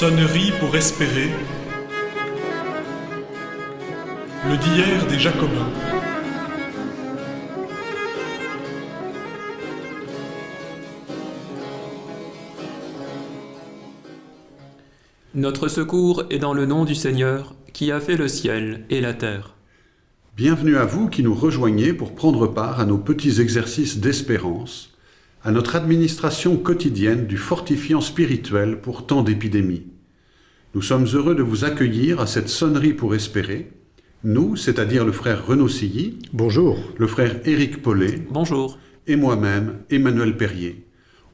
Sonnerie pour espérer. Le d'hier des Jacobins. Notre secours est dans le nom du Seigneur, qui a fait le ciel et la terre. Bienvenue à vous qui nous rejoignez pour prendre part à nos petits exercices d'espérance, à notre administration quotidienne du fortifiant spirituel pour tant d'épidémies. Nous sommes heureux de vous accueillir à cette sonnerie pour espérer. Nous, c'est-à-dire le frère Renaud Silly, Bonjour. le frère Éric Paulet Bonjour. et moi-même, Emmanuel Perrier.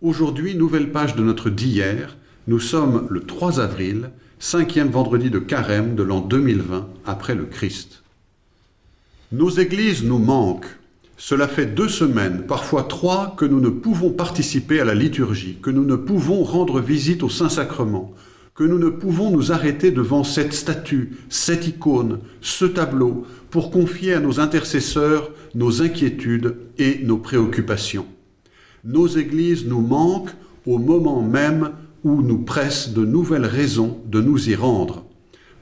Aujourd'hui, nouvelle page de notre d'hier. Nous sommes le 3 avril, cinquième vendredi de carême de l'an 2020 après le Christ. Nos églises nous manquent. Cela fait deux semaines, parfois trois, que nous ne pouvons participer à la liturgie, que nous ne pouvons rendre visite au Saint-Sacrement, que nous ne pouvons nous arrêter devant cette statue, cette icône, ce tableau, pour confier à nos intercesseurs nos inquiétudes et nos préoccupations. Nos églises nous manquent au moment même où nous pressent de nouvelles raisons de nous y rendre.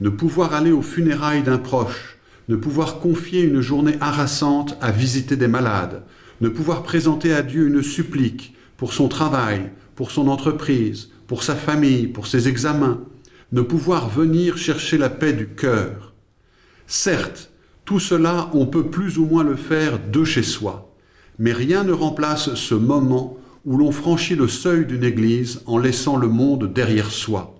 Ne pouvoir aller aux funérailles d'un proche, ne pouvoir confier une journée harassante à visiter des malades, ne pouvoir présenter à Dieu une supplique pour son travail, pour son entreprise, pour sa famille, pour ses examens, ne pouvoir venir chercher la paix du cœur. Certes, tout cela, on peut plus ou moins le faire de chez soi, mais rien ne remplace ce moment où l'on franchit le seuil d'une église en laissant le monde derrière soi.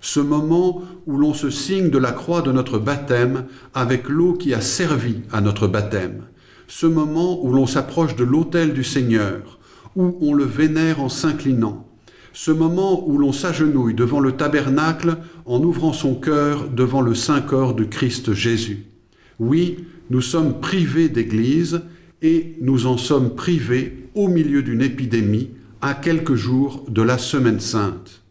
Ce moment où l'on se signe de la croix de notre baptême avec l'eau qui a servi à notre baptême. Ce moment où l'on s'approche de l'autel du Seigneur, où on le vénère en s'inclinant. Ce moment où l'on s'agenouille devant le tabernacle en ouvrant son cœur devant le saint corps du Christ Jésus. Oui, nous sommes privés d'église et nous en sommes privés au milieu d'une épidémie à quelques jours de la Semaine sainte.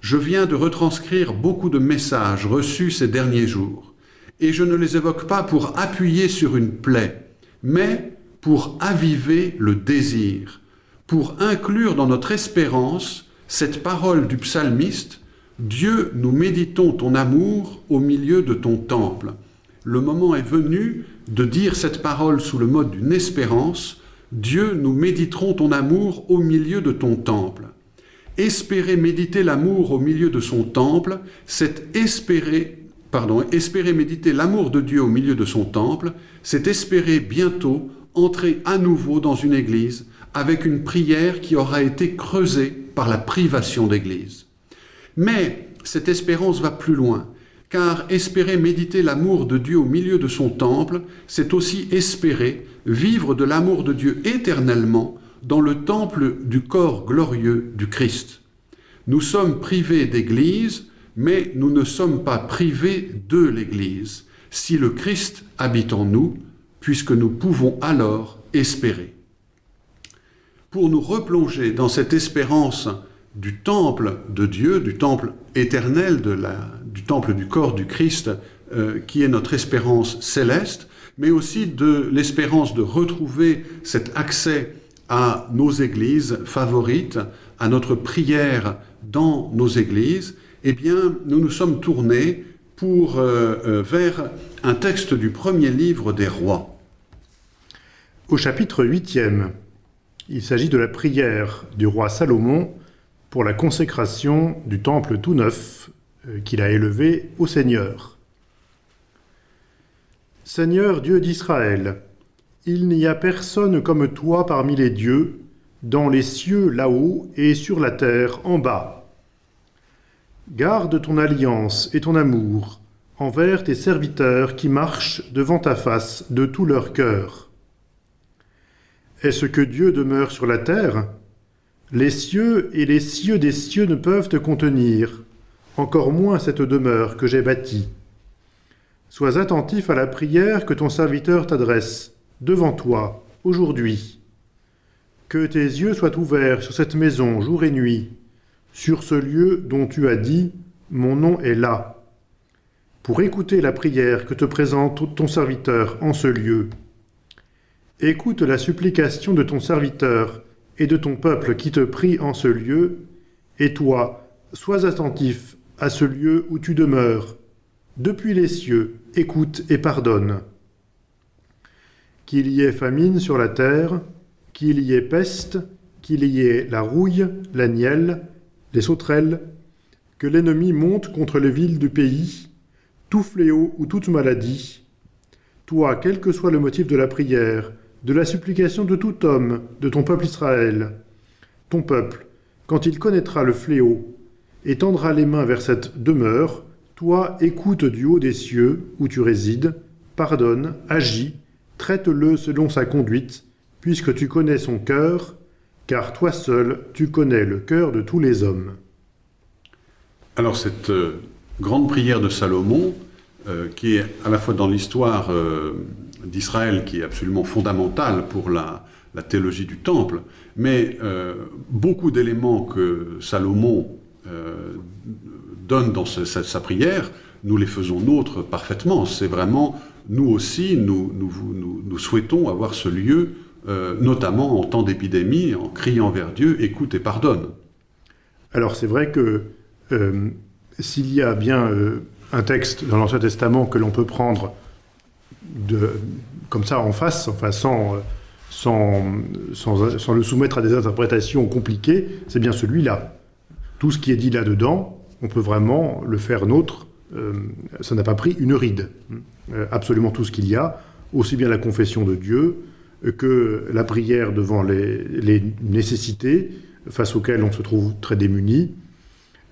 Je viens de retranscrire beaucoup de messages reçus ces derniers jours, et je ne les évoque pas pour appuyer sur une plaie, mais pour aviver le désir, pour inclure dans notre espérance cette parole du psalmiste Dieu, nous méditons ton amour au milieu de ton temple. Le moment est venu de dire cette parole sous le mode d'une espérance Dieu, nous méditerons ton amour au milieu de ton temple. Espérer méditer l'amour au milieu de son temple, c'est espérer, pardon, espérer méditer l'amour de Dieu au milieu de son temple, c'est espérer bientôt entrer à nouveau dans une église avec une prière qui aura été creusée par la privation d'église. Mais cette espérance va plus loin, car espérer méditer l'amour de Dieu au milieu de son temple, c'est aussi espérer vivre de l'amour de Dieu éternellement dans le temple du corps glorieux du Christ. Nous sommes privés d'Église, mais nous ne sommes pas privés de l'Église, si le Christ habite en nous, puisque nous pouvons alors espérer. Pour nous replonger dans cette espérance du temple de Dieu, du temple éternel, du temple du corps du Christ, euh, qui est notre espérance céleste, mais aussi de l'espérance de retrouver cet accès à nos églises favorites, à notre prière dans nos églises, eh bien, nous nous sommes tournés pour, euh, euh, vers un texte du premier livre des rois. Au chapitre 8e, il s'agit de la prière du roi Salomon pour la consécration du temple tout neuf euh, qu'il a élevé au Seigneur. Seigneur Dieu d'Israël, il n'y a personne comme toi parmi les dieux, dans les cieux là-haut et sur la terre en bas. Garde ton alliance et ton amour envers tes serviteurs qui marchent devant ta face de tout leur cœur. Est-ce que Dieu demeure sur la terre? Les cieux et les cieux des cieux ne peuvent te contenir, encore moins cette demeure que j'ai bâtie. Sois attentif à la prière que ton serviteur t'adresse, devant toi, aujourd'hui. Que tes yeux soient ouverts sur cette maison jour et nuit, sur ce lieu dont tu as dit « Mon nom est là », pour écouter la prière que te présente ton serviteur en ce lieu. Écoute la supplication de ton serviteur et de ton peuple qui te prie en ce lieu, et toi, sois attentif à ce lieu où tu demeures. Depuis les cieux, écoute et pardonne. Qu'il y ait famine sur la terre, qu'il y ait peste, qu'il y ait la rouille, la nielle, les sauterelles, que l'ennemi monte contre les villes du pays, tout fléau ou toute maladie. Toi, quel que soit le motif de la prière, de la supplication de tout homme, de ton peuple Israël, ton peuple, quand il connaîtra le fléau, et tendra les mains vers cette demeure, toi, écoute du haut des cieux, où tu résides, pardonne, agis, traite-le selon sa conduite, puisque tu connais son cœur, car toi seul, tu connais le cœur de tous les hommes. Alors cette euh, grande prière de Salomon, euh, qui est à la fois dans l'histoire euh, d'Israël, qui est absolument fondamentale pour la, théologie du temple, mais beaucoup d'éléments que Salomon donne dans sa, prière, nous les faisons nôtres parfaitement. C'est vraiment, nous aussi, nous, souhaitons avoir ce lieu, notamment en temps d'épidémie, en criant vers Dieu, écoute et pardonne. Alors c'est vrai que euh, s'il y a bien euh, un texte dans l'Ancien Testament que l'on peut prendre comme ça en face, enfin sans, sans, sans, le soumettre à des interprétations compliquées, c'est bien celui-là. Tout ce qui est dit là-dedans, on peut vraiment le faire nôtre. Euh, ça n'a pas pris une ride. absolument tout ce qu'il y a, aussi bien la confession de Dieu que la prière devant les, les nécessités face auxquelles on se trouve très démuni,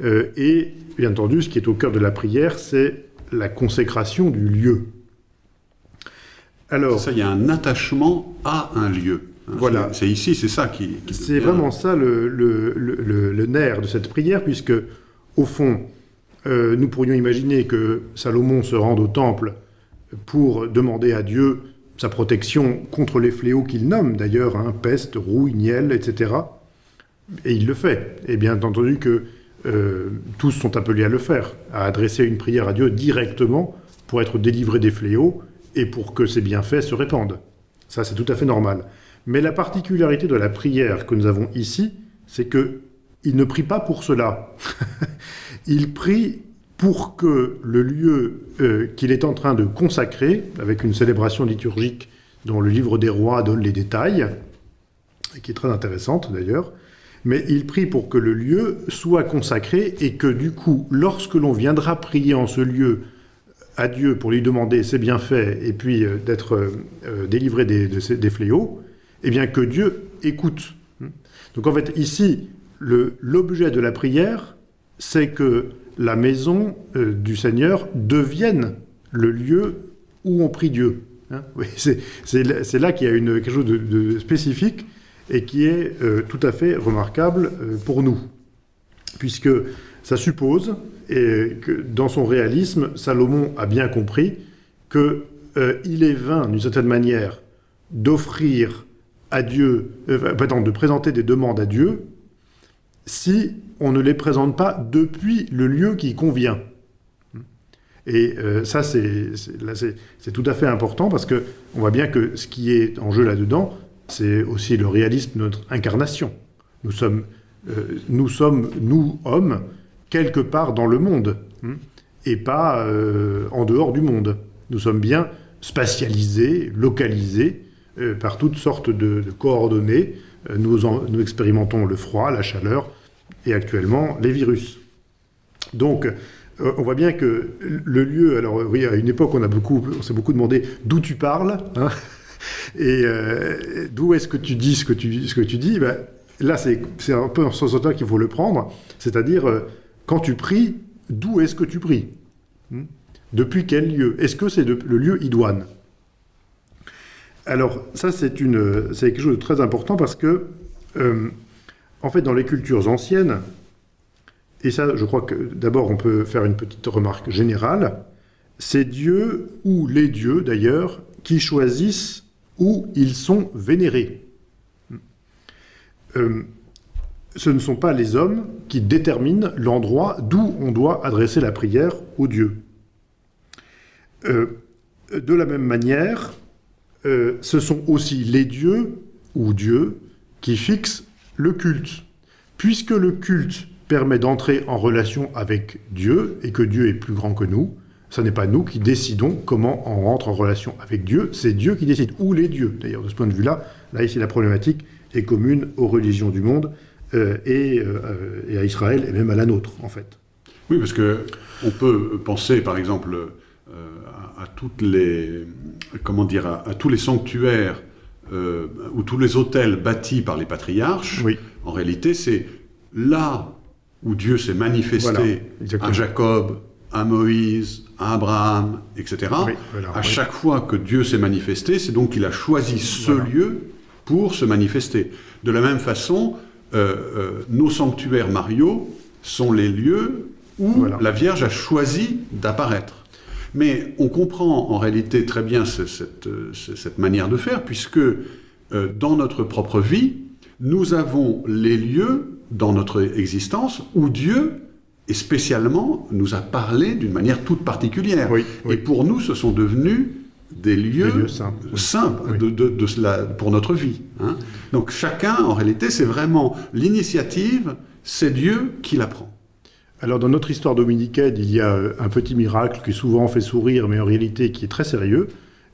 euh, et bien entendu, ce qui est au cœur de la prière, c'est la consécration du lieu. Alors, ça, il y a un attachement à un lieu. Hein. Voilà. C'est ici, c'est ça qui. c'est vraiment ça le, le, le, nerf de cette prière, puisque, au fond, euh, nous pourrions imaginer que Salomon se rende au temple pour demander à Dieu sa protection contre les fléaux qu'il nomme, d'ailleurs, hein, peste, rouille, niel, etc. Et il le fait. Et bien entendu que euh, tous sont appelés à le faire, à adresser une prière à Dieu directement pour être délivrés des fléaux et pour que ces bienfaits se répandent. Ça, c'est tout à fait normal. Mais la particularité de la prière que nous avons ici, c'est que il ne prie pas pour cela. il prie pour que le lieu euh, qu'il est en train de consacrer, avec une célébration liturgique dont le livre des rois donne les détails, et qui est très intéressante d'ailleurs, mais il prie pour que le lieu soit consacré et que du coup, lorsque l'on viendra prier en ce lieu à Dieu pour lui demander ses bienfaits et puis euh, d'être euh, délivré des, des, fléaux, eh bien que Dieu écoute. Donc en fait, ici, l'objet de la prière, c'est que la maison euh, du Seigneur devienne le lieu où on prie Dieu. Hein. c'est là qu'il y a une, quelque chose de spécifique et qui est euh, tout à fait remarquable euh, pour nous, puisque ça suppose, et que dans son réalisme, Salomon a bien compris qu'il euh, est vain, d'une certaine manière, d'offrir à Dieu, pardon, de présenter des demandes à Dieu, si on ne les présente pas depuis le lieu qui convient. Et ça, c'est tout à fait important parce que on voit bien que ce qui est en jeu là-dedans, c'est aussi le réalisme de notre incarnation. Nous sommes, euh, nous, sommes nous, hommes, quelque part dans le monde, hein, et pas euh, en dehors du monde. Nous sommes bien spatialisés, localisés, euh, par toutes sortes de, coordonnées. Nous, expérimentons le froid, la chaleur, et actuellement les virus. Donc, on voit bien que le lieu, alors oui, à une époque, on, on s'est beaucoup demandé d'où tu parles. Hein et euh, d'où est-ce que tu dis ce que tu, ce que tu dis ben, Là, c'est un peu en sens auteur qu'il faut le prendre. C'est-à-dire, euh, quand tu pries, d'où est-ce que tu pries hmm? Depuis quel lieu? Est-ce que c'est le lieu idoine? Alors, ça, c'est quelque chose de très important parce que, euh, en fait, dans les cultures anciennes, et ça, je crois que d'abord, on peut faire une petite remarque générale, c'est Dieu, ou les dieux d'ailleurs, qui choisissent où ils sont vénérés. Euh, ce ne sont pas les hommes qui déterminent l'endroit d'où on doit adresser la prière aux dieux. Euh, de la même manière, euh, ce sont aussi les dieux ou Dieu qui fixent le culte. Puisque le culte permet d'entrer en relation avec Dieu et que Dieu est plus grand que nous. Ce n'est pas nous qui décidons comment on rentre en relation avec Dieu, c'est Dieu qui décide, ou les dieux. D'ailleurs, de ce point de vue-là, là ici la problématique est commune aux religions du monde euh, et, euh, et, à Israël et même à la nôtre, en fait. Oui, parce que on peut penser, par exemple, euh, à, les, comment dire, à tous les sanctuaires ou tous les hôtels bâtis par les patriarches. Oui. En réalité, c'est là où Dieu s'est manifesté voilà, à Jacob, à Moïse, à Abraham, etc. Oui, voilà, à oui. chaque fois que Dieu s'est manifesté, c'est donc qu'il a choisi ce Voilà. lieu pour se manifester. De la même façon, euh, euh, nos sanctuaires mariaux sont les lieux où la Vierge a choisi d'apparaître. Mais on comprend en réalité très bien cette, euh, ce- cette manière de faire, puisque euh, dans notre propre vie, nous avons les lieux dans notre existence où Dieu, et spécialement, nous a parlé d'une manière toute particulière. Oui, oui. Et pour nous, ce sont devenus des lieux, Des lieux saints, oui. saints Oui. de, de- de cela, pour notre vie. hein. Donc chacun, en réalité, c'est vraiment l'initiative, c'est Dieu qui la prend. Alors, dans notre histoire dominicaine, il y a euh, un petit miracle qui souvent fait sourire, mais en réalité qui est très sérieux.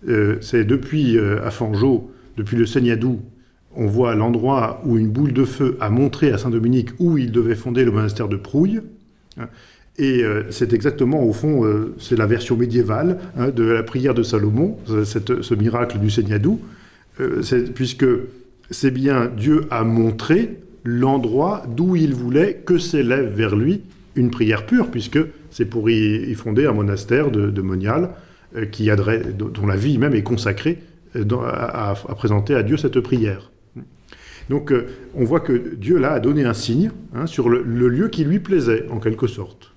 Euh, c'est depuis euh, à Fangeau, depuis le Seignadou, on voit l'endroit où une boule de feu a montré à Saint-Dominique où il devait fonder le monastère de Prouille. Et euh, c'est exactement, au fond, c'est la version médiévale hein, de la prière de Salomon, ce- miracle du Seignadou, puisque c'est bien Dieu a montré l'endroit d'où il voulait que s'élève vers lui une prière pure, puisque c'est pour y, fonder un monastère de, de Monial, euh, qui adresse- dont la vie même est consacrée euh, à, présenter à Dieu cette prière. Donc euh, on voit que Dieu là a donné un signe hein, sur le, lieu qui lui plaisait, en quelque sorte.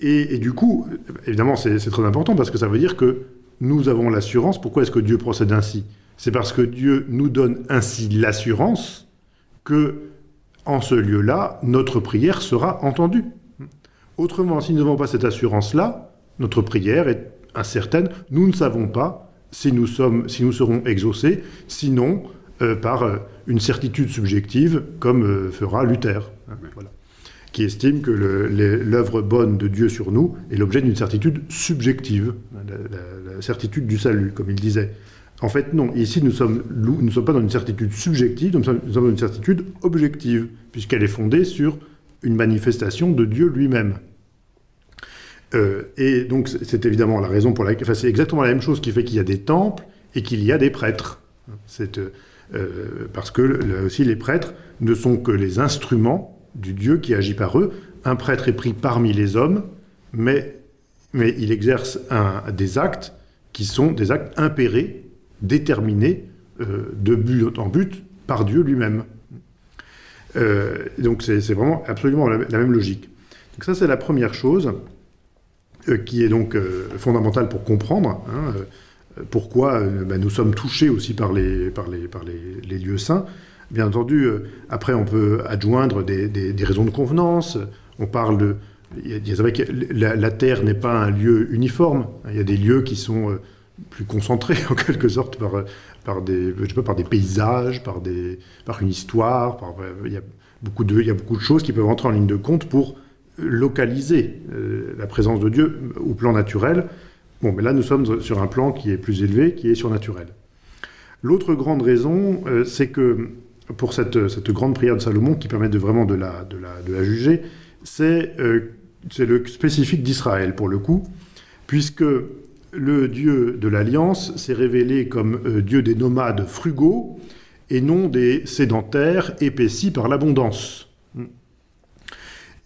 Et, du coup, évidemment, c'est très important parce que ça veut dire que nous avons l'assurance. Pourquoi est-ce que Dieu procède ainsi? C'est parce que Dieu nous donne ainsi l'assurance que, en ce lieu-là, notre prière sera entendue. Autrement, si nous n'avons pas cette assurance-là, notre prière est incertaine. Nous ne savons pas si nous, sommes, si nous serons exaucés, sinon euh, par euh, une certitude subjective, comme euh, fera Luther, hein, voilà, qui estime que l'œuvre bonne de Dieu sur nous est l'objet d'une certitude subjective, hein, la, la- la certitude du salut, comme il disait. En fait, non. Ici, nous ne sommes pas dans une certitude subjective, nous sommes, dans une certitude objective, puisqu'elle est fondée sur une manifestation de Dieu lui-même. Euh, et donc, c'est- évidemment la raison pour laquelle. Enfin, c'est exactement la même chose qui fait qu'il y a des temples et qu'il y a des prêtres. Euh, parce que là aussi, les prêtres ne sont que les instruments du Dieu qui agit par eux. Un prêtre est pris parmi les hommes, mais, il exerce des actes qui sont des actes impérés, déterminés, euh, de but en but, par Dieu lui-même. Euh, donc c'est vraiment absolument la, même logique. Donc ça c'est la première chose euh, qui est donc fondamentale pour comprendre hein, pourquoi ben, nous sommes touchés aussi par les, par les, par les, lieux saints. Bien entendu, après on peut adjoindre des, des- raisons de convenance. On parle de... il y a- la, la Terre n'est pas un lieu uniforme. Il y a des lieux qui sont plus concentrés en quelque sorte par, par, des, je sais pas, par des paysages, par, des, par une histoire. Il, y a beaucoup de, il y a beaucoup de choses qui peuvent entrer en ligne de compte pour localiser euh, la présence de Dieu au plan naturel. Bon, mais là, nous sommes sur un plan qui est plus élevé, qui est surnaturel. L'autre grande raison, euh, c'est que pour cette, cette grande prière de Salomon, qui permet de vraiment de la, de la, de la juger, c'est euh, le spécifique d'Israël, pour le coup, puisque le Dieu de l'Alliance s'est révélé comme euh, Dieu des nomades frugaux et non des sédentaires épaissis par l'abondance.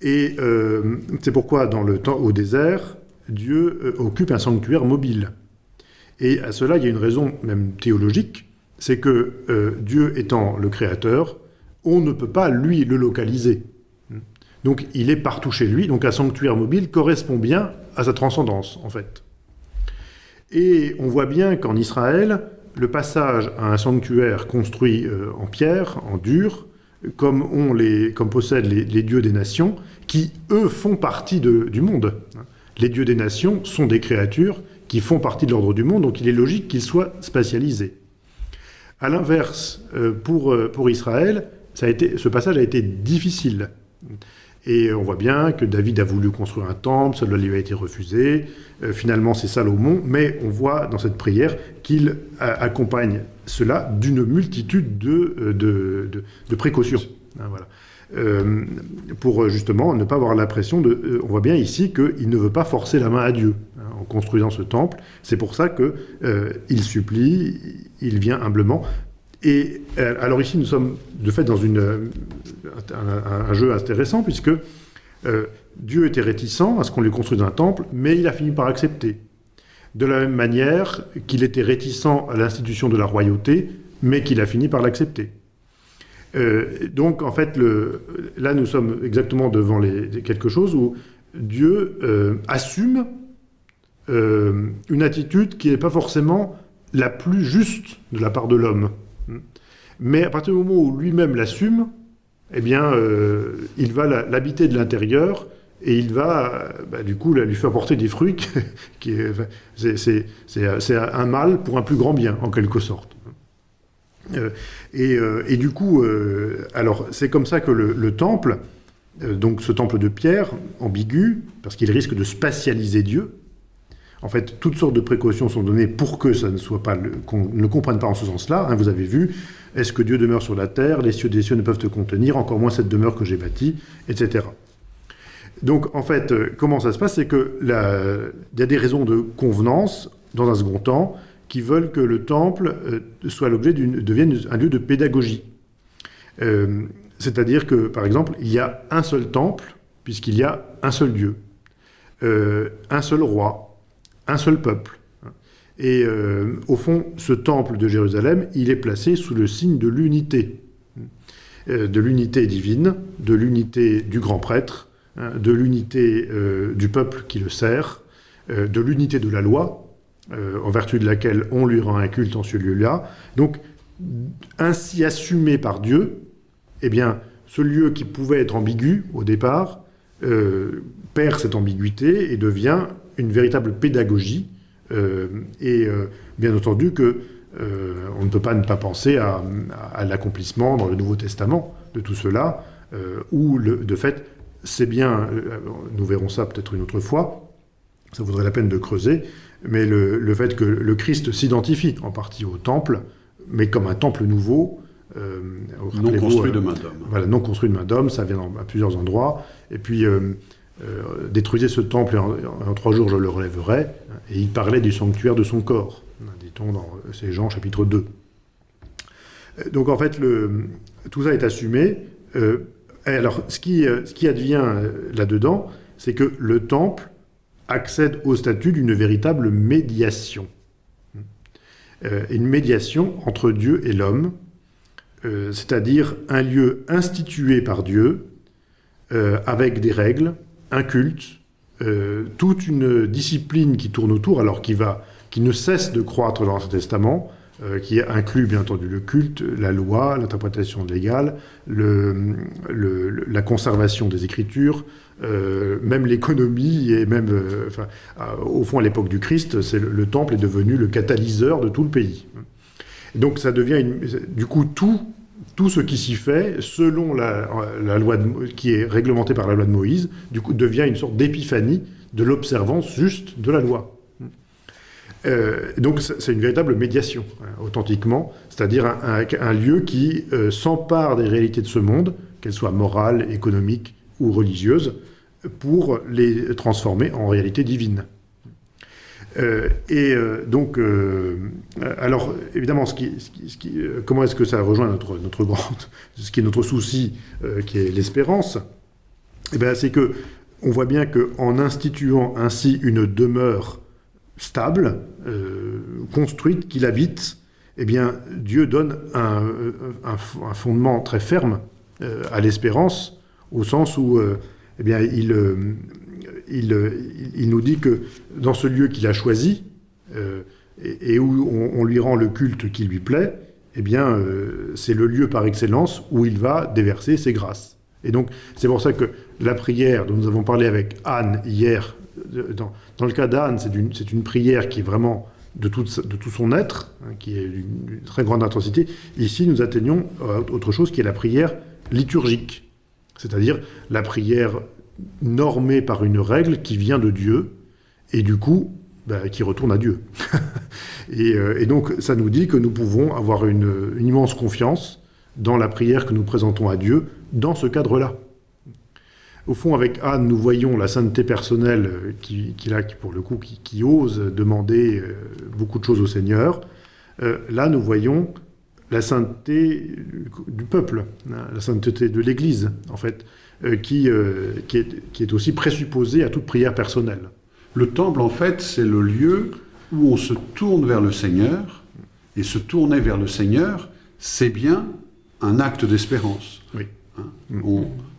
Et euh, c'est pourquoi, dans le temps au désert, Dieu euh, occupe un sanctuaire mobile. Et à cela, il y a une raison même théologique, c'est que Dieu étant le créateur, on ne peut pas, lui, le localiser. Donc il est partout chez lui, donc un sanctuaire mobile correspond bien à sa transcendance, en fait. Et on voit bien qu'en Israël, le passage à un sanctuaire construit euh, en pierre, en dur, comme, ont les, comme possèdent les, dieux des nations, qui, eux, font partie de- du monde. Les dieux des nations sont des créatures qui font partie de l'ordre du monde, donc il est logique qu'ils soient spatialisés. À l'inverse, euh, pour, euh, pour Israël, ça a été, ce passage a été difficile, Et on voit bien que David a voulu construire un temple, cela lui a été refusé. Euh, finalement, c'est Salomon, mais on voit dans cette prière qu'il accompagne cela d'une multitude de, euh, de, précautions. Hein, voilà. Euh, pour justement ne pas avoir l'impression de... on voit bien ici qu'il ne veut pas forcer la main à Dieu hein, en construisant ce temple. C'est pour ça qu'il supplie, il vient humblement. Et alors ici, nous sommes de fait dans une, un, jeu intéressant, puisque euh, Dieu était réticent à ce qu'on lui construise un temple, mais il a fini par accepter. De la même manière qu'il était réticent à l'institution de la royauté, mais qu'il a fini par l'accepter. Euh, donc, en fait, le, là, nous sommes exactement devant quelque chose où Dieu euh, assume une attitude qui n'est pas forcément la plus juste de la part de l'homme. Mais à partir du moment où lui-même l'assume, eh bien, euh, il va l'habiter de l'intérieur et il va, bah, du coup, lui faire porter des fruits qui, c'est un mal pour un plus grand bien, en quelque sorte. Euh, euh, et, du coup, alors c'est comme ça que le, temple, donc ce temple de pierre, ambigu, parce qu'il risque de spatialiser Dieu, en fait, toutes sortes de précautions sont données pour que ça ne soit pas, qu'on ne comprenne pas en ce sens-là. Hein, vous avez vu, est-ce que Dieu demeure sur la terre? Les cieux des cieux ne peuvent te contenir, encore moins cette demeure que j'ai bâtie, etc. Donc, en fait, euh, comment ça se passe? C'est qu'il y a des raisons de convenance, dans un second temps, qui veulent que le temple euh, soit l'objet devienne un lieu de pédagogie. Euh, c'est-à-dire que, par exemple, il y a un seul temple, puisqu'il y a un seul Dieu, un seul roi, un seul peuple. Et euh, au fond, ce temple de Jérusalem, il est placé sous le signe de l'unité, euh, de l'unité divine, de l'unité du grand prêtre, hein, de l'unité euh, du peuple qui le sert, de l'unité de la loi, en vertu de laquelle on lui rend un culte en ce lieu-là. Donc, ainsi assumé par Dieu, eh bien, ce lieu qui pouvait être ambigu au départ, perd cette ambiguïté et devient une véritable pédagogie euh, et euh, bien entendu que euh, on ne peut pas ne pas penser à, l'accomplissement dans le Nouveau Testament de tout cela, où de fait, c'est bien, nous verrons ça peut-être une autre fois, ça vaudrait la peine de creuser, mais le, fait que le Christ s'identifie en partie au temple, mais comme un temple nouveau, non construit de main d'homme. Voilà, non construit de main d'homme, ça vient à plusieurs endroits. Et puis, euh, détruisez ce temple et en, trois jours je le relèverai. Et il parlait du sanctuaire de son corps, dit-on dans ces Jean chapitre 2. Euh, donc en fait, le, tout ça est assumé. Euh, alors, ce qui, ce qui advient là-dedans, c'est que le temple accède au statut d'une véritable médiation. une médiation entre Dieu et l'homme, c'est-à-dire un lieu institué par Dieu, avec des règles, un culte, euh, toute une discipline qui tourne autour, alors qui, va, qui ne cesse de croître dans l'Ancien Testament, euh, qui inclut bien entendu le culte, la loi, l'interprétation légale, le, la conservation des Écritures, euh, même l'économie et même, au fond, à l'époque du Christ, le, temple est devenu le catalyseur de tout le pays. donc ça devient, du coup, tout tout ce qui s'y fait, selon la, loi qui est réglementée par la loi de Moïse, du coup, devient une sorte d'épiphanie de l'observance juste de la loi. Euh, donc c'est une véritable médiation, hein, authentiquement, c'est-à-dire un, lieu qui euh, s'empare des réalités de ce monde, qu'elles soient morales, économiques ou religieuses, pour les transformer en réalité divine. Euh, et euh, donc, euh, alors évidemment, comment est-ce que ça rejoint notre, notre ce qui est notre souci, qui est l'espérance? Eh bien, c'est que on voit bien qu'en instituant ainsi une demeure stable, construite, qu'il habite, eh bien, Dieu donne un, un, fondement très ferme à l'espérance, au sens où, eh bien, il euh, il, nous dit que dans ce lieu qu'il a choisi, euh, et, où on, lui rend le culte qui lui plaît, eh bien, euh, c'est le lieu par excellence où il va déverser ses grâces. Et donc, c'est pour ça que la prière dont nous avons parlé avec Anne hier, dans, le cas d'Anne, c'est une, une, prière qui est vraiment de tout, de tout son être, hein, qui est d'une très grande intensité. Ici, nous atteignons autre chose qui est la prière liturgique. C'est-à-dire la prière normée par une règle qui vient de Dieu, et du coup, bah, qui retourne à Dieu. et, euh, et, donc, ça nous dit que nous pouvons avoir une, immense confiance dans la prière que nous présentons à Dieu dans ce cadre-là. Au fond, avec Anne, nous voyons la sainteté personnelle qui, a, qui, pour le coup, qui, qui, ose demander euh, beaucoup de choses au Seigneur. Euh, là, nous voyons la sainteté du peuple, hein, la sainteté de l'Église, en fait, qui, euh, qui, est, qui est aussi présupposée à toute prière personnelle. Le temple, en fait, c'est le lieu où on se tourne vers le Seigneur, et se tourner vers le Seigneur, c'est bien un acte d'espérance. Oui. Hein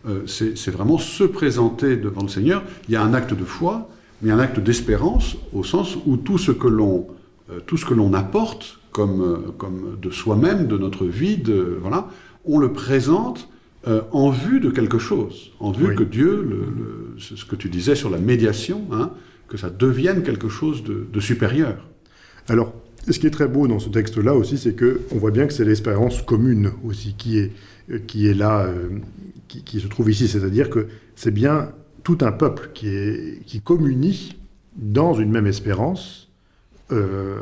euh, c'est vraiment se présenter devant le Seigneur. Il y a un acte de foi, mais un acte d'espérance au sens où tout ce que l'on euh, tout ce que l'on apporte comme, euh, comme de soi-même, de notre vie, de, voilà, on le présente euh, en vue de quelque chose, en vue Oui. que Dieu, le, le- c'est ce que tu disais sur la médiation, hein, que ça devienne quelque chose de, de supérieur. Alors, ce qui est très beau dans ce texte-là aussi, c'est que on voit bien que c'est l'espérance commune aussi qui est, euh, qui est là, euh, qui, qui se trouve ici. C'est-à-dire que c'est bien tout un peuple qui, est, qui communie dans une même espérance euh,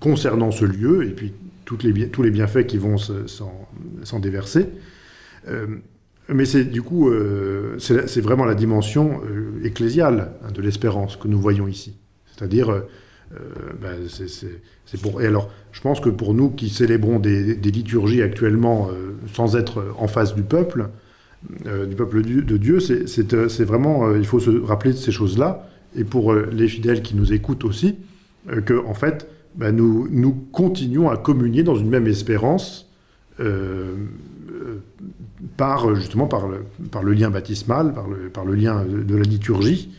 concernant ce lieu et puis toutes les, tous les bienfaits qui vont se- s'en s'en déverser. Euh, mais c'est du coup, euh, c'est vraiment la dimension euh, ecclésiale hein, de l'espérance que nous voyons ici. C'est-à-dire, ben. Et alors, je pense que pour nous qui célébrons des, liturgies actuellement sans être en face du peuple, du peuple de Dieu, c'est- vraiment, il faut se rappeler de ces choses-là. Et pour les fidèles qui nous écoutent aussi, que en fait, ben, nous continuons à communier dans une même espérance. Par euh, justement par le, lien baptismal, par le, lien de, la liturgie,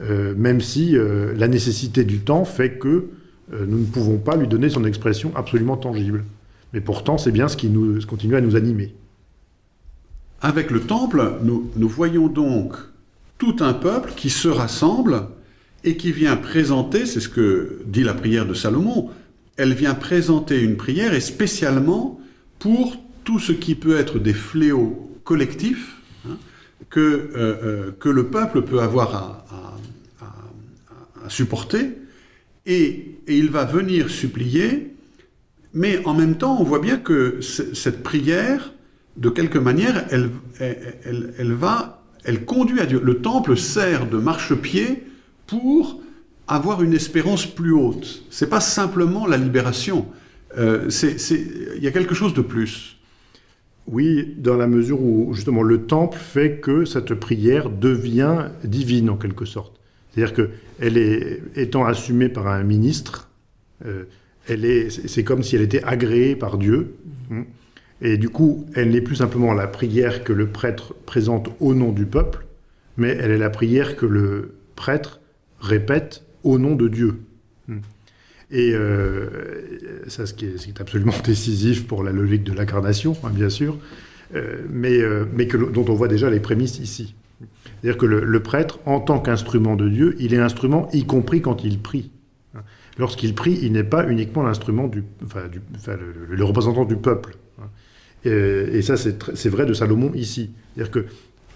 euh, même si euh, la nécessité du temps fait que nous ne pouvons pas lui donner son expression absolument tangible. Mais pourtant, c'est bien ce qui nous, continue à nous animer. Avec le temple, nous, nous voyons donc tout un peuple qui se rassemble et qui vient présenter, c'est ce que dit la prière de Salomon, elle vient présenter une prière et spécialement pour tout ce qui peut être des fléaux collectifs hein, que, euh, euh, que le peuple peut avoir à, supporter et, il va venir supplier, mais en même temps on voit bien que cette prière de quelque manière, elle, va, elle conduit à Dieu. Le temple sert de marchepied pour avoir une espérance plus haute. C'est pas simplement la libération. Euh, Il y a quelque chose de plus. Oui, dans la mesure où justement le temple fait que cette prière devient divine en quelque sorte. C'est-à-dire que elle est étant assumée par un ministre, euh, elle est, c'est comme si elle était agréée par Dieu. hein. Et du coup, elle n'est plus simplement la prière que le prêtre présente au nom du peuple, mais elle est la prière que le prêtre répète au nom de Dieu. Et euh, ça, ce qui, est, absolument décisif pour la logique de l'incarnation, hein, bien sûr, euh, mais, euh, dont on voit déjà les prémices ici. C'est-à-dire que le, prêtre, en tant qu'instrument de Dieu, il est instrument y compris quand il prie. Lorsqu'il prie, il n'est pas uniquement l'instrument du, enfin, le, représentant du peuple. hein. Et, et ça, c'est vrai de Salomon ici. C'est-à-dire que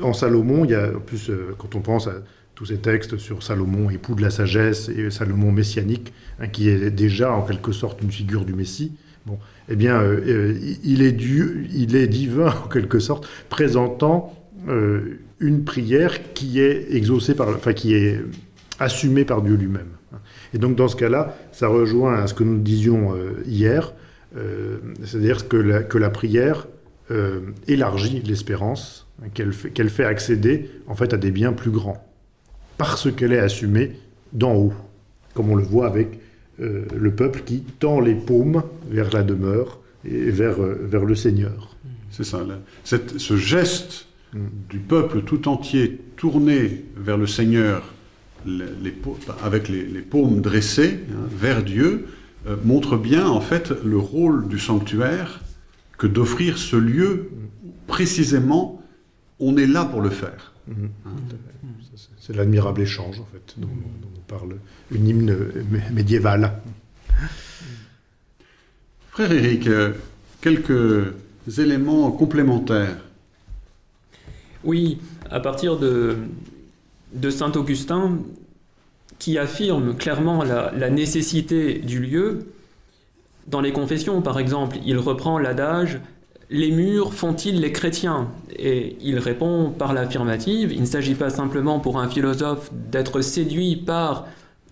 en Salomon, il y a en plus quand on pense à tous ces textes sur Salomon, époux de la sagesse, et Salomon messianique, hein, qui est déjà en quelque sorte une figure du Messie. Bon, eh bien, euh, euh, il est Dieu, il est divin en quelque sorte, présentant euh, une prière qui est exaucée par, enfin qui est assumée par Dieu lui-même. Et donc dans ce cas-là, ça rejoint à ce que nous disions hier, c'est-à-dire que la, prière élargit l'espérance, hein, qu'elle fait, fait accéder en fait à des biens plus grands, parce qu'elle est assumée d'en haut, comme on le voit avec euh, le peuple qui tend les paumes vers la demeure et vers, euh, vers le Seigneur. C'est ça. là. Cette- ce geste du peuple tout entier tourné vers le Seigneur, les, les pau- avec les, les paumes dressées hein, vers Dieu, euh, montre bien en fait le rôle du sanctuaire que d'offrir ce lieu où, précisément on est là pour le faire. C'est l'admirable échange, en fait, dont, dont nous parle une hymne mé- médiévale. Frère Éric, euh, quelques éléments complémentaires. Oui, à partir de, de Saint Augustin, qui affirme clairement la, la, nécessité du lieu, dans les confessions par exemple, il reprend l'adage Les murs font-ils les chrétiens? Et il répond par l'affirmative, il ne s'agit pas simplement pour un philosophe d'être séduit par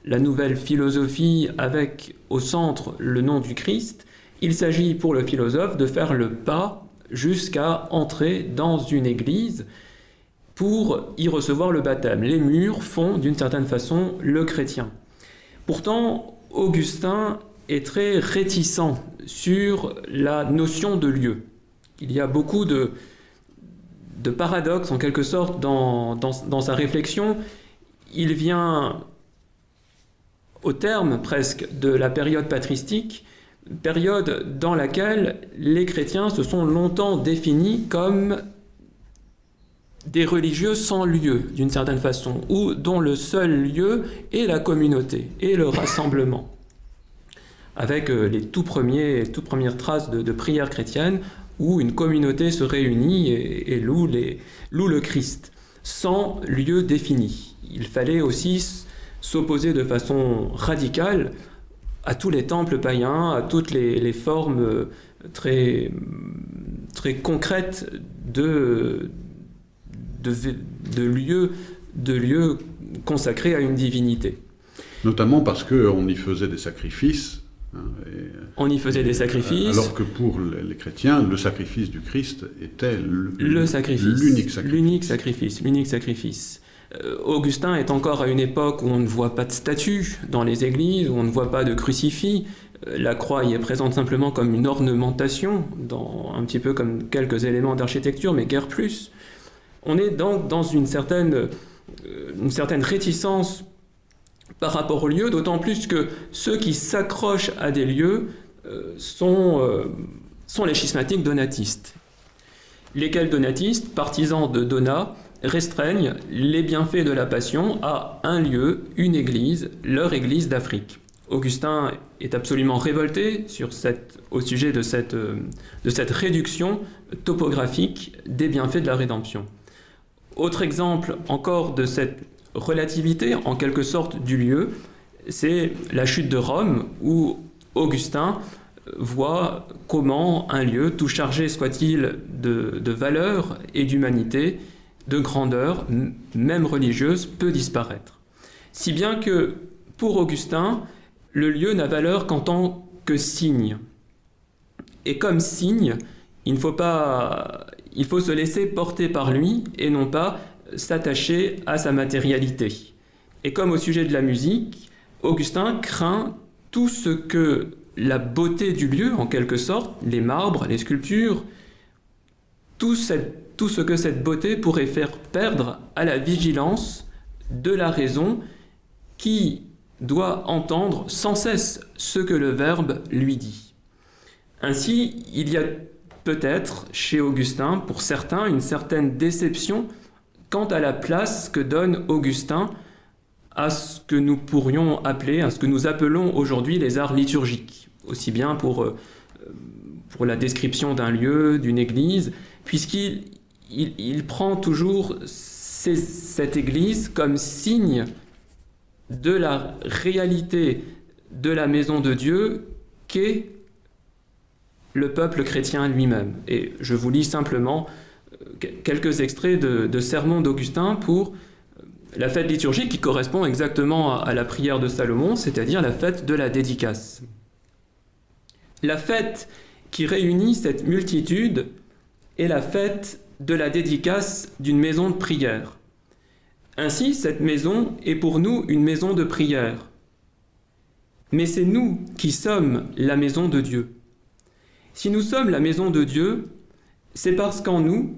la nouvelle philosophie avec au centre le nom du Christ, il s'agit pour le philosophe de faire le pas jusqu'à entrer dans une église pour y recevoir le baptême. Les murs font d'une certaine façon le chrétien. Pourtant, Augustin est très réticent sur la notion de lieu. Il y a beaucoup de, paradoxes en quelque sorte dans, sa réflexion. Il vient au terme presque de la période patristique, période dans laquelle les chrétiens se sont longtemps définis comme des religieux sans lieu, d'une certaine façon, ou dont le seul lieu est la communauté et le rassemblement. Avec euh, les tout premières traces de, de prière chrétienne, où une communauté se réunit et, loue, le Christ, sans lieu défini. Il fallait aussi s'opposer de façon radicale à tous les temples païens, à toutes les, formes euh, très, concrètes de lieux consacrés à une divinité. Notamment parce qu'on y faisait des sacrifices. Et, on y faisait des sacrifices. Alors que pour les chrétiens, le sacrifice du Christ était le, le sacrifice, l'unique sacrifice. L'unique sacrifice, l'unique sacrifice. Euh, Augustin est encore à une époque où on ne voit pas de statue dans les églises, où on ne voit pas de crucifix. Euh, la croix y est présente simplement comme une ornementation, dans, un petit peu comme quelques éléments d'architecture, mais guère plus. On est donc dans une certaine, euh, une certaine réticence par rapport aux lieux, d'autant plus que ceux qui s'accrochent à des lieux sont, sont les schismatiques donatistes. Lesquels donatistes, partisans de Donat, restreignent les bienfaits de la Passion à un lieu, une église, leur église d'Afrique. Augustin est absolument révolté sur cette, au sujet de cette, de cette réduction topographique des bienfaits de la rédemption. Autre exemple encore de cette relativité, en quelque sorte, du lieu, c'est la chute de Rome, où Augustin voit comment un lieu, tout chargé soit-il de, de valeur et d'humanité, de grandeur, même religieuse, peut disparaître. Si bien que, pour Augustin, le lieu n'a valeur qu'en tant que signe. Et comme signe, il faut se laisser porter par lui et non pas s'attacher à sa matérialité. Et comme au sujet de la musique, Augustin craint tout ce que la beauté du lieu, en quelque sorte, les marbres, les sculptures, tout cette tout ce que cette beauté pourrait faire perdre à la vigilance de la raison qui doit entendre sans cesse ce que le Verbe lui dit. Ainsi, il y a peut-être chez Augustin, pour certains, une certaine déception quant à la place que donne Augustin à ce que nous pourrions appeler, à ce que nous appelons aujourd'hui les arts liturgiques, aussi bien pour, euh, la description d'un lieu, d'une église, puisqu'il il, il, prend toujours cette Église comme signe de la réalité de la maison de Dieu qu'est le peuple chrétien lui-même. Et je vous lis simplement quelques extraits de, de sermons d'Augustin pour euh, la fête liturgique qui correspond exactement à la prière de Salomon, c'est-à-dire la fête de la dédicace. La fête qui réunit cette multitude est la fête de la dédicace d'une maison de prière. Ainsi, cette maison est pour nous une maison de prière. Mais c'est nous qui sommes la maison de Dieu. Si nous sommes la maison de Dieu, c'est parce qu'en nous,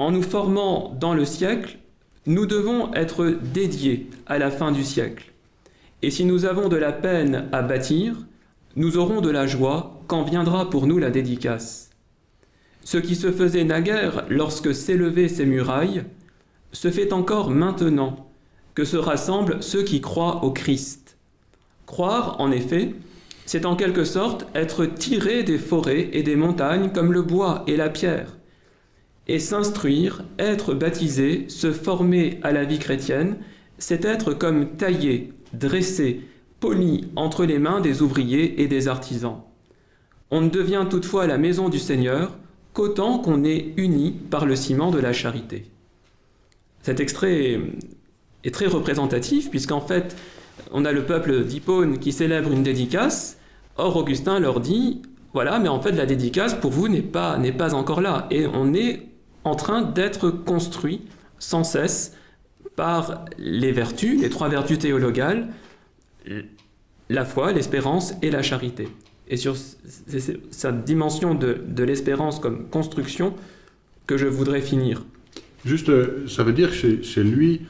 en nous formant dans le siècle, nous devons être dédiés à la fin du siècle. Et si nous avons de la peine à bâtir, nous aurons de la joie quand viendra pour nous la dédicace. Ce qui se faisait naguère lorsque s'élevaient ces murailles, se fait encore maintenant que se rassemblent ceux qui croient au Christ. Croire, en effet, c'est en quelque sorte être tiré des forêts et des montagnes comme le bois et la pierre. Et s'instruire, être baptisé, se former à la vie chrétienne, c'est être comme taillé, dressé, poli entre les mains des ouvriers et des artisans. On ne devient toutefois la maison du Seigneur qu'autant qu'on est uni par le ciment de la charité. Cet extrait est très représentatif, puisqu'en fait, on a le peuple d'Hippone qui célèbre une dédicace. Or, Augustin leur dit voilà, mais en fait, la dédicace pour vous n'est pas, pas encore là. Et on est en train d'être construit sans cesse par les vertus, les trois vertus théologales, la foi, l'espérance et la charité. Et sur sa dimension de, de l'espérance comme construction que je voudrais finir. Juste, euh, ça veut dire que chez, lui,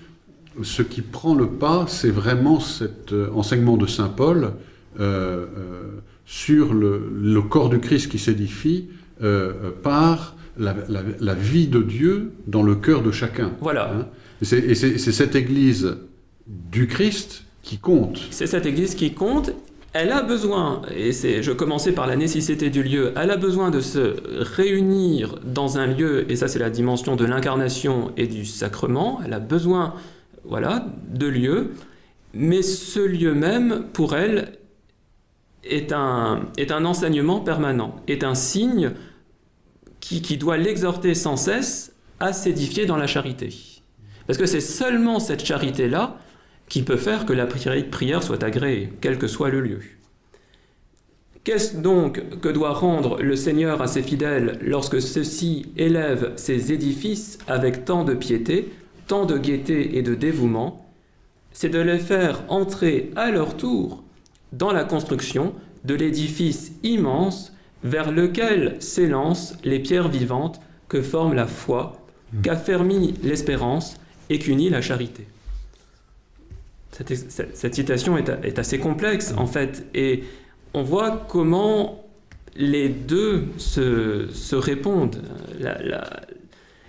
ce qui prend le pas, c'est vraiment cet euh, enseignement de Saint Paul euh, sur le, corps du Christ qui s'édifie par la, vie de Dieu dans le cœur de chacun. Voilà. Hein. et c'est cette Église du Christ qui compte. C'est cette Église qui compte. Elle a besoin, et je commençais par la nécessité du lieu, elle a besoin de se réunir dans un lieu, et ça c'est la dimension de l'incarnation et du sacrement, elle a besoin voilà, de lieux, mais ce lieu même, pour elle, est un, est un enseignement permanent, est un signe qui, qui doit l'exhorter sans cesse à s'édifier dans la charité. Parce que c'est seulement cette charité-là qui peut faire que la prière soit agréée, quel que soit le lieu. Qu'est-ce donc que doit rendre le Seigneur à ses fidèles lorsque ceux-ci élèvent ses édifices avec tant de piété, tant de gaieté et de dévouement C'est de les faire entrer à leur tour dans la construction de l'édifice immense vers lequel s'élancent les pierres vivantes que forme la foi, qu'affermit l'espérance et qu'unit la charité cette, citation est, assez complexe en fait, et on voit comment les deux se, répondent.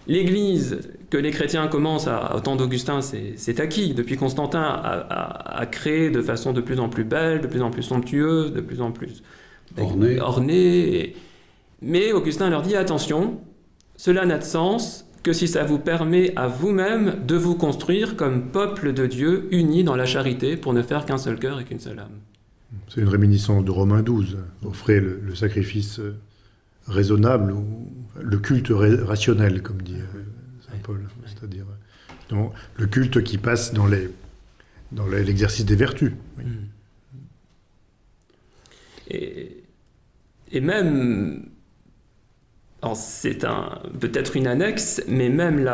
L'Église que les chrétiens commencent à, au temps d'Augustin, c'est acquis. Depuis Constantin a, créé de façon de plus en plus belle, de plus en plus somptueuse, de plus en plus ornée. Mais Augustin leur dit attention, cela n'a de sens que si ça vous permet à vous-même de vous construire comme peuple de Dieu uni dans la charité pour ne faire qu'un seul cœur et qu'une seule âme. C'est une réminiscence de Romains 12. Offrez le, sacrifice euh, raisonnable ou le culte rationnel, comme dit Paul. C'est-à-dire le culte qui passe dans l'exercice des vertus. Et même c'est peut-être une annexe, mais même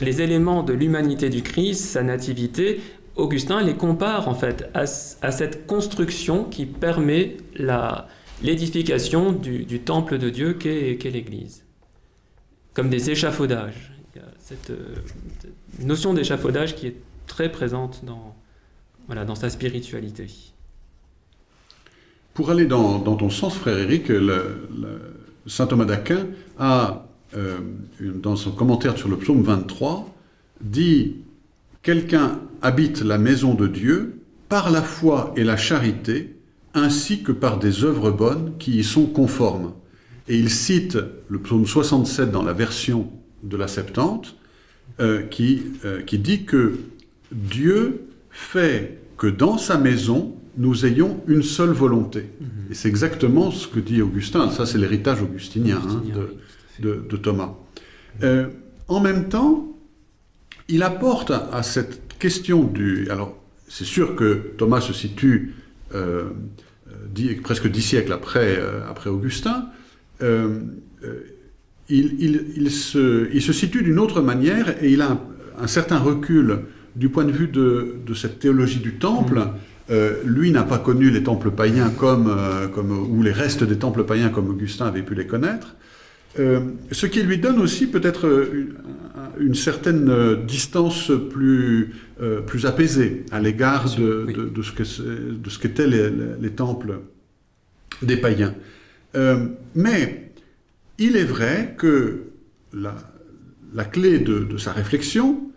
les éléments de l'humanité du Christ, sa nativité, Augustin les compare en fait à, cette construction qui permet l'édification du, temple de Dieu qu'est l'Église, comme des échafaudages. Il y a cette, euh, notion d'échafaudage qui est très présente dans, voilà, dans sa spiritualité. Pour aller dans, ton sens, frère Éric, Saint Thomas d'Aquin a, euh, dans son commentaire sur le psaume 23, dit « Quelqu'un habite la maison de Dieu par la foi et la charité, ainsi que par des œuvres bonnes qui y sont conformes. » Et il cite le psaume 67 dans la version de la Septante, euh, qui, euh, qui dit que Dieu fait que dans sa maison, nous ayons une seule volonté. Mhm. Et c'est exactement ce que dit Augustin, ça c'est l'héritage augustinien, hein, de, Thomas. Euh, en même temps, il apporte à, cette question du... Alors, c'est sûr que Thomas se situe euh, presque dix siècles après, euh, après Augustin. Il, se, il, se, situe d'une autre manière et il a un, certain recul du point de vue de, cette théologie du temple. Mhm. Euh, lui n'a pas connu les temples païens comme, euh, comme, ou les restes des temples païens comme Augustin avait pu les connaître, euh, ce qui lui donne aussi peut-être une, certaine distance plus, plus apaisée à l'égard de, de, ce qu'étaient les, les, temples des païens. Mais il est vrai que la, clé de, sa réflexion,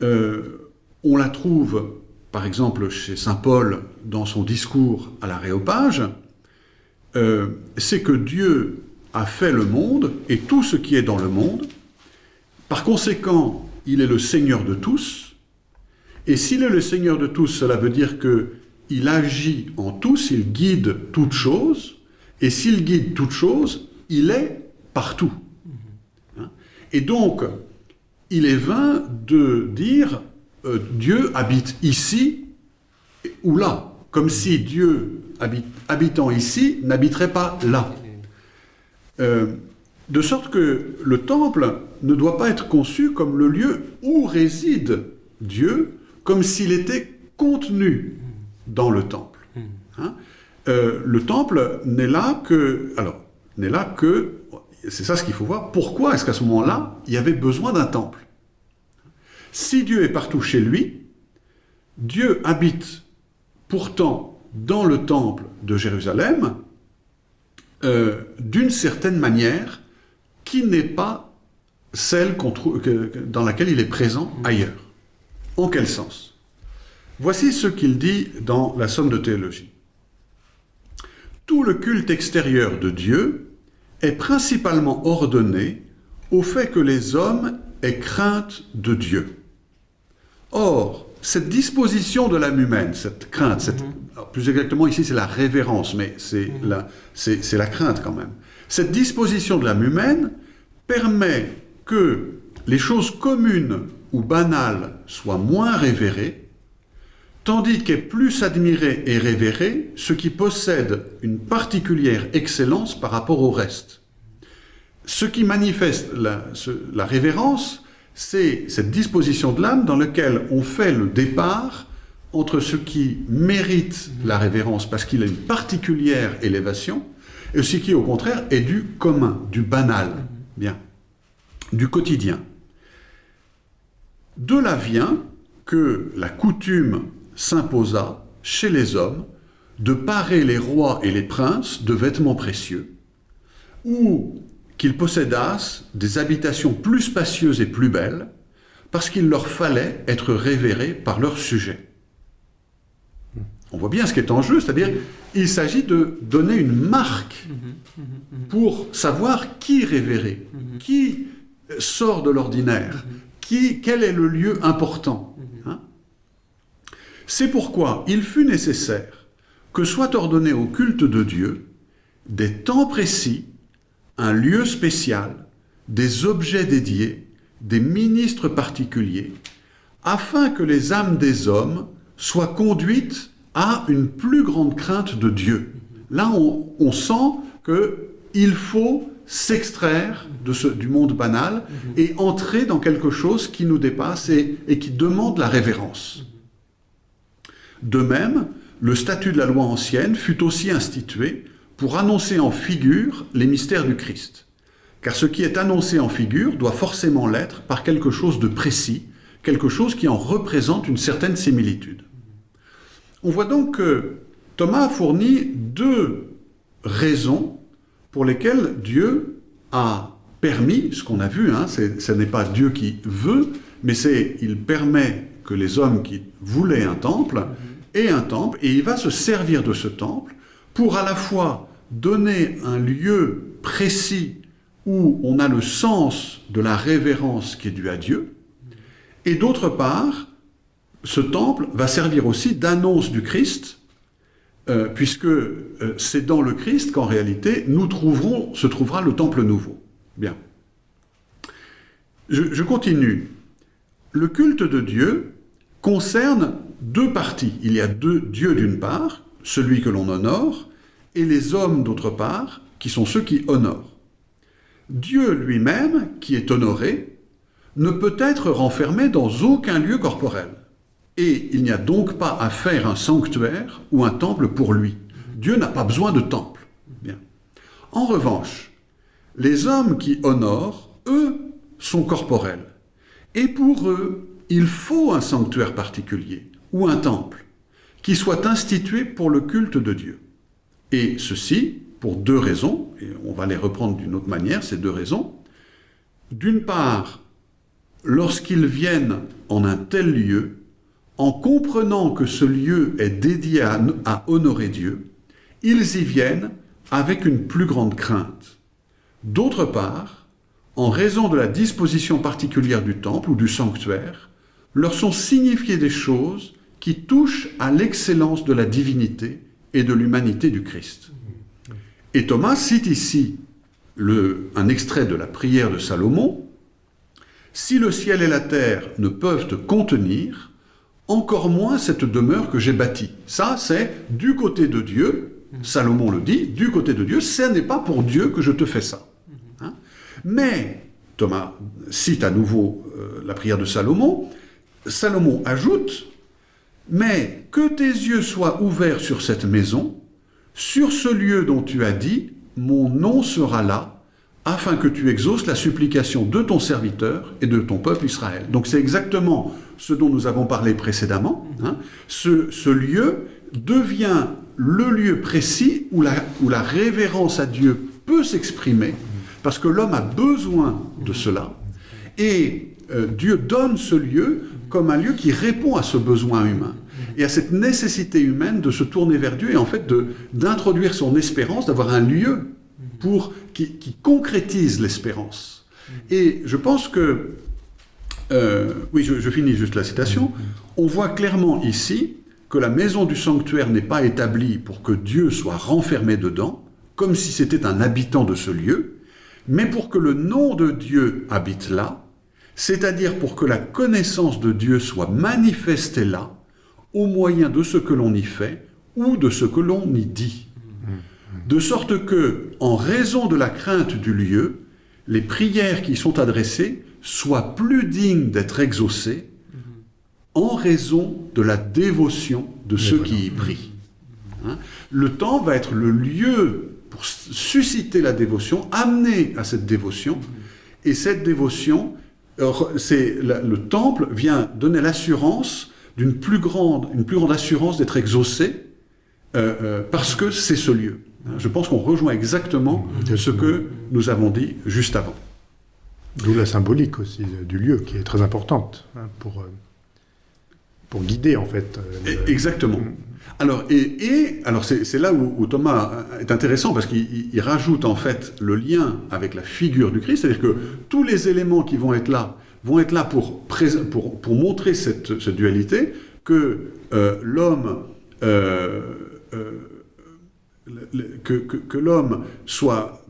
on la trouve par exemple chez Saint Paul dans son discours à l'Aréopage, euh, c'est que Dieu a fait le monde et tout ce qui est dans le monde. Par conséquent, il est le Seigneur de tous. Et s'il est le Seigneur de tous, cela veut dire qu'il agit en tous, il guide toutes choses. Et s'il guide toutes choses, il est partout. Hein? Et donc, il est vain de dire euh, Dieu habite ici ou là, comme si Dieu habitant ici n'habiterait pas là. Euh, de sorte que le temple ne doit pas être conçu comme le lieu où réside Dieu, comme s'il était contenu dans le temple. Hein? Euh, le temple n'est là que, alors, n'est là que, c'est ça ce qu'il faut voir, pourquoi est-ce qu'à ce, ce moment-là, il y avait besoin d'un temple? Si Dieu est partout chez lui, Dieu habite pourtant dans le temple de Jérusalem, euh, d'une certaine manière qui n'est pas celle dans laquelle il est présent ailleurs. En quel sens? Voici ce qu'il dit dans la Somme de théologie. Tout le culte extérieur de Dieu est principalement ordonné au fait que les hommes aient crainte de Dieu. Or, cette disposition de l'âme humaine, cette crainte, cette, mhm. plus exactement ici c'est la révérence, mais c'est mhm. la, la crainte quand même. Cette disposition de l'âme humaine permet que les choses communes ou banales soient moins révérées, tandis qu'est plus admiré et révéré ce qui possède une particulière excellence par rapport au reste. Ce qui manifeste la, révérence, c'est cette disposition de l'âme dans laquelle on fait le départ entre ce qui mérite la révérence parce qu'il a une particulière élévation et ce qui, au contraire, est du commun, du banal, bien, du quotidien. De là vient que la coutume s'imposa chez les hommes de parer les rois et les princes de vêtements précieux, ou qu'ils possédassent des habitations plus spacieuses et plus belles, parce qu'il leur fallait être révérés par leurs sujets. On voit bien ce qui est en jeu, c'est-à-dire il s'agit de donner une marque pour savoir qui révérer, qui sort de l'ordinaire, quel est le lieu important. C'est pourquoi il fut nécessaire que soit ordonné au culte de Dieu des temps précis un lieu spécial, des objets dédiés, des ministres particuliers, afin que les âmes des hommes soient conduites à une plus grande crainte de Dieu. Là, on, sent qu'il faut s'extraire du monde banal et entrer dans quelque chose qui nous dépasse et qui demande la révérence. De même, le statut de la loi ancienne fut aussi institué pour annoncer en figure les mystères du Christ. Car ce qui est annoncé en figure doit forcément l'être par quelque chose de précis, quelque chose qui en représente une certaine similitude. On voit donc que Thomas fournit deux raisons pour lesquelles Dieu a permis, ce qu'on a vu, hein, ce n'est pas Dieu qui veut, mais c'est il permet que les hommes qui voulaient un temple aient un temple, et il va se servir de ce temple pour à la fois donner un lieu précis où on a le sens de la révérence qui est due à Dieu, et d'autre part, ce temple va servir aussi d'annonce du Christ, euh, puisque euh, c'est dans le Christ qu'en réalité nous trouverons, se trouvera le temple nouveau. Bien. Je continue. Le culte de Dieu concerne deux parties. Il y a deux dieux d'une part, celui que l'on honore, et les hommes d'autre part, qui sont ceux qui honorent. Dieu lui-même, qui est honoré, ne peut être renfermé dans aucun lieu corporel. Et il n'y a donc pas à faire un sanctuaire ou un temple pour lui. Dieu n'a pas besoin de temple. En revanche, les hommes qui honorent, eux, sont corporels. Et pour eux, il faut un sanctuaire particulier ou un temple qui soit institué pour le culte de Dieu. Et ceci pour deux raisons, et on va les reprendre d'une autre manière, ces deux raisons. D'une part, lorsqu'ils viennent en un tel lieu, en comprenant que ce lieu est dédié à, honorer Dieu, ils y viennent avec une plus grande crainte. D'autre part, en raison de la disposition particulière du temple ou du sanctuaire, leur sont signifiées des choses qui touchent à l'excellence de la divinité et de l'humanité du Christ. Et Thomas cite ici un extrait de la prière de Salomon. Si le ciel et la terre ne peuvent te contenir, encore moins cette demeure que j'ai bâtie. Ça, c'est du côté de Dieu, Salomon le dit, du côté de Dieu, ce n'est pas pour Dieu que je te fais ça. Hein? Mais, Thomas cite à nouveau euh, la prière de Salomon, Salomon ajoute, mais que tes yeux soient ouverts sur cette maison, sur ce lieu dont tu as dit, mon nom sera là, afin que tu exauces la supplication de ton serviteur et de ton peuple Israël. Donc c'est exactement ce dont nous avons parlé précédemment. Hein. Ce, lieu devient le lieu précis où la, où la révérence à Dieu peut s'exprimer, parce que l'homme a besoin de cela. Et euh, Dieu donne ce lieu comme un lieu qui répond à ce besoin humain et à cette nécessité humaine de se tourner vers Dieu et en fait d'introduire son espérance, d'avoir un lieu pour, qui, concrétise l'espérance. Et je pense que, euh, oui, je, finis juste la citation, on voit clairement ici que la maison du sanctuaire n'est pas établie pour que Dieu soit renfermé dedans, comme si c'était un habitant de ce lieu, mais pour que le nom de Dieu habite là, c'est-à-dire pour que la connaissance de Dieu soit manifestée là, au moyen de ce que l'on y fait ou de ce que l'on y dit. De sorte que, en raison de la crainte du lieu, les prières qui sont adressées soient plus dignes d'être exaucées en raison de la dévotion de ceux qui y prient. Hein? Le temps va être le lieu pour susciter la dévotion, amener à cette dévotion, et cette dévotion, c'est le temple vient donner l'assurance d'une plus grande, une plus grande assurance d'être exaucé euh, euh, parce que c'est ce lieu. Je pense qu'on rejoint exactement ce que nous avons dit juste avant. D'où la symbolique aussi du lieu qui est très importante hein, pour, euh, pour guider en fait. Euh, le... Exactement. Alors, et, et alors c'est là où, où, Thomas est intéressant parce qu'il rajoute en fait le lien avec la figure du Christ, c'est-à-dire que tous les éléments qui vont être là vont être là pour, pour, pour montrer cette, cette, dualité, que euh, l'homme euh, euh, que, que, que l'homme soit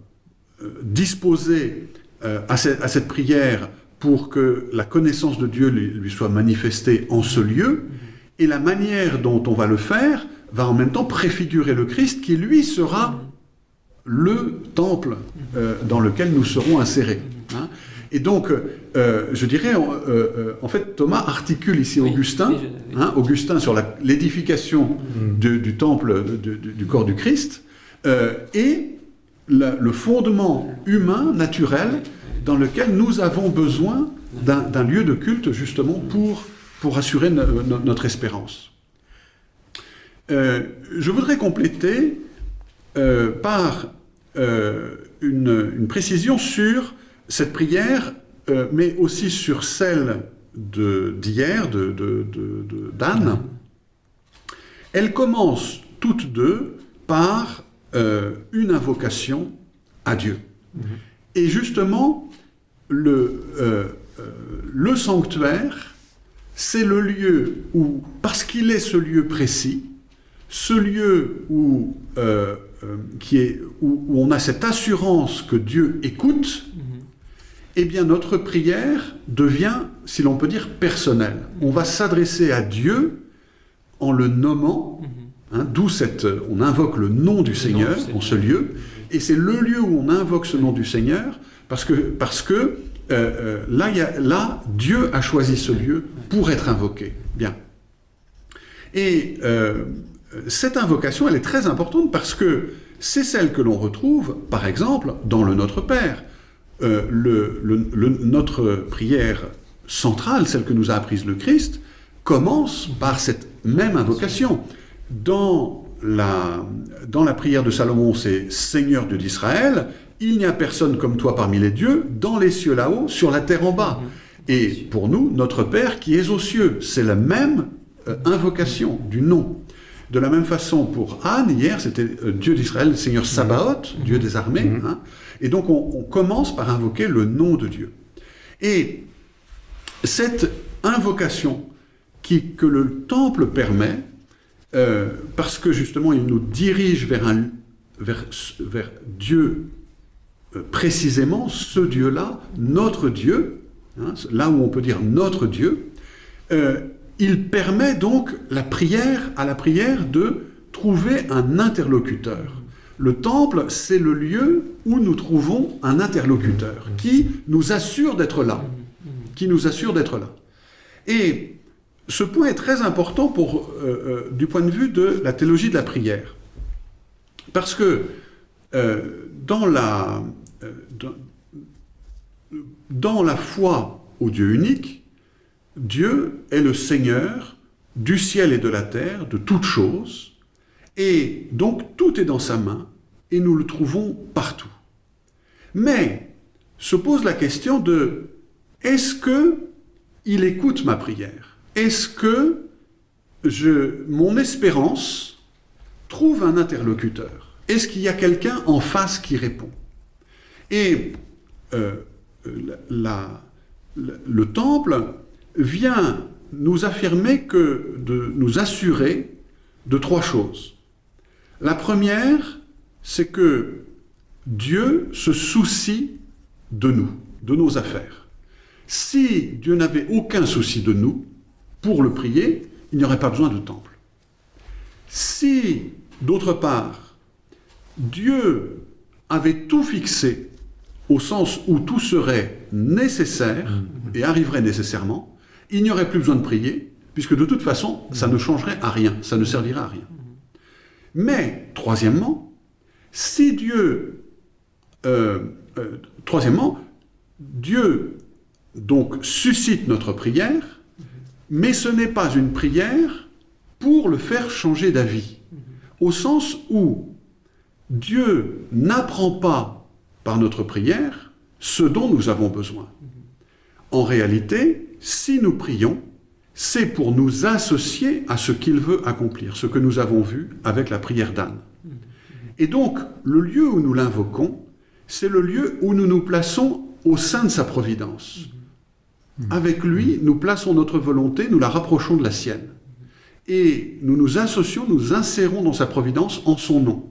disposé à cette, à, cette, prière pour que la connaissance de Dieu lui, lui, soit manifestée en ce lieu, et la manière dont on va le faire va en même temps préfigurer le Christ qui, lui, sera le temple euh, dans lequel nous serons insérés. Hein. Et donc, euh, je dirais, euh, euh, en fait, Thomas articule ici oui, Augustin, oui, je, oui. Hein, Augustin sur l'édification mmh. du temple de, de, du corps du Christ, euh, et la, le fondement humain, naturel, dans lequel nous avons besoin d'un lieu de culte, justement, pour, pour assurer no, no, notre espérance. Euh, je voudrais compléter euh, par une, une précision sur cette prière, euh, mais aussi sur celle d'hier, de, de, de, d'Anne, elles commencent toutes deux par euh, une invocation à Dieu. Mm -hmm. Et justement, le, euh, le sanctuaire, c'est le lieu où, parce qu'il est ce lieu précis, ce lieu où, qui est, où, où, on a cette assurance que Dieu écoute, mm -hmm eh bien notre prière devient, si l'on peut dire, personnelle. On va s'adresser à Dieu en le nommant, hein, d'où cette... On invoque le nom du Seigneur en ce lieu, et c'est le lieu où on invoque ce nom du Seigneur, parce que, parce que euh, euh, là, y a, là, Dieu a choisi ce lieu pour être invoqué. Bien. Et euh, cette invocation, elle est très importante parce que c'est celle que l'on retrouve, par exemple, dans le Notre Père. Euh, le, le, le, notre prière centrale, celle que nous a apprise le Christ, commence par cette même invocation. Dans la, dans la prière de Salomon, c'est Seigneur Dieu d'Israël, il n'y a personne comme toi parmi les dieux, dans les cieux là-haut, sur la terre en bas. Et pour nous, notre Père qui est aux cieux, c'est la même euh, invocation du nom. De la même façon, pour Anne, hier, c'était euh, Dieu d'Israël, Seigneur Sabaoth, Dieu des armées. Hein. et donc, on, on commence par invoquer le nom de Dieu. Et cette invocation qui, que le temple permet, euh, parce que justement, il nous dirige vers, un, vers, vers Dieu euh, précisément, ce Dieu-là, notre Dieu, hein, là où on peut dire notre Dieu, euh, il permet donc la prière, à la prière de trouver un interlocuteur. Le temple, c'est le lieu où nous trouvons un interlocuteur qui nous assure d'être là, qui nous assure d'être là. Et ce point est très important euh, euh, du point de vue de la théologie de la prière. Parce que euh, dans, la, dans, dans la foi au Dieu unique, Dieu est le Seigneur du ciel et de la terre, de toutes choses, et donc tout est dans sa main, et nous le trouvons partout. Mais se pose la question de est-ce que il écoute ma prière? Est-ce que mon espérance trouve un interlocuteur? Est-ce qu'il y a quelqu'un en face qui répond? Et euh, le temple vient nous affirmer que, de nous assurer de trois choses. La première, c'est que Dieu se soucie de nous, de nos affaires. Si Dieu n'avait aucun souci de nous, pour le prier, il n'y aurait pas besoin de temple. Si, d'autre part, Dieu avait tout fixé au sens où tout serait nécessaire et arriverait nécessairement, il n'y aurait plus besoin de prier, puisque de toute façon, ça ne changerait à rien, ça ne servirait à rien. Mais, troisièmement, si Dieu... Euh, euh, troisièmement, Dieu donc suscite notre prière, mais ce n'est pas une prière pour le faire changer d'avis, au sens où Dieu n'apprend pas par notre prière ce dont nous avons besoin. En réalité, si nous prions, c'est pour nous associer à ce qu'il veut accomplir, ce que nous avons vu avec la prière d'Anne. Et donc, le lieu où nous l'invoquons, c'est le lieu où nous nous plaçons au sein de sa providence. Avec lui, nous plaçons notre volonté, nous la rapprochons de la sienne. Et nous nous associons, nous insérons dans sa providence en son nom.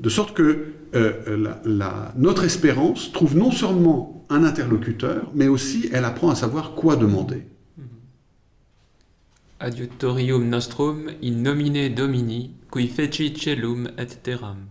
De sorte que euh, la, la, notre espérance trouve non seulement un interlocuteur, mais aussi elle apprend à savoir quoi demander. Adiutorium nostrum in nomine Domini, qui feci celum et terram.